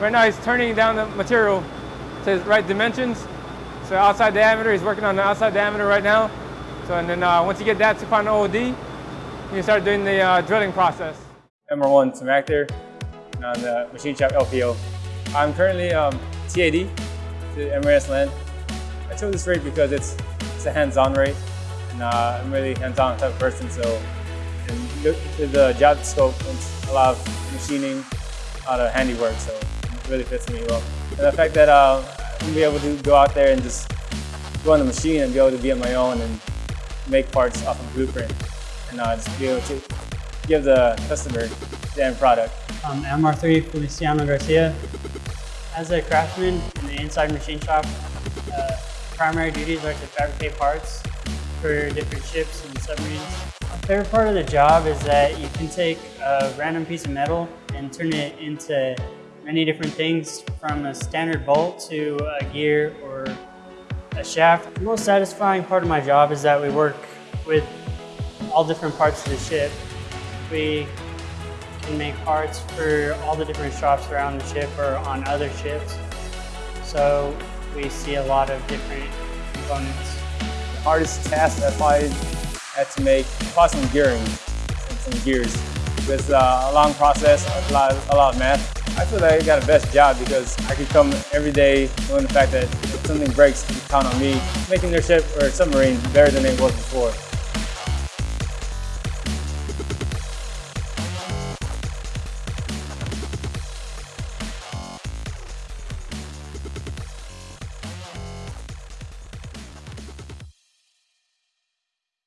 Right now he's turning down the material to the right dimensions. So outside diameter, he's working on the outside diameter right now. So and then uh, once you get that to final OD, you start doing the uh, drilling process. MR1 Tim Actor on the machine shop LPO. I'm currently um, TAD to MRS land. I chose this rate because it's, it's a hands-on rate and uh, I'm really hands-on type of person so the job scope, it's a lot of machining, a lot of handiwork so really fits me well. And the fact that uh, I'm be able to go out there and just go on the machine and be able to be on my own and make parts off of blueprint and uh, just be able to give the customer the end product. I'm MR3 Feliciano Garcia. As a craftsman in the inside machine shop, uh, primary duties are to fabricate parts for different ships and submarines. My favorite part of the job is that you can take a random piece of metal and turn it into many different things from a standard bolt to a gear or a shaft. The most satisfying part of my job is that we work with all different parts of the ship. We can make parts for all the different shops around the ship or on other ships. So we see a lot of different components. The hardest task that I had to make was some gearing, some, gears. It's uh, a long process, a lot, a lot of math. I feel like I got a best job because I could come every day knowing the fact that if something breaks, you count on me making their ship or submarine better than it was before.